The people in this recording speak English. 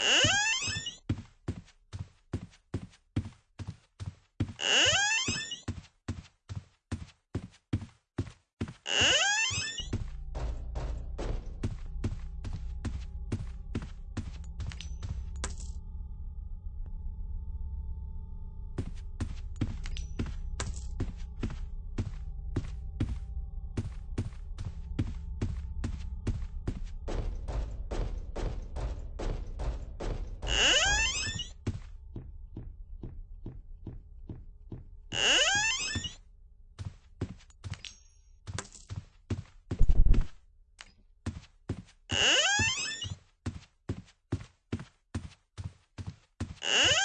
Uh? Huh?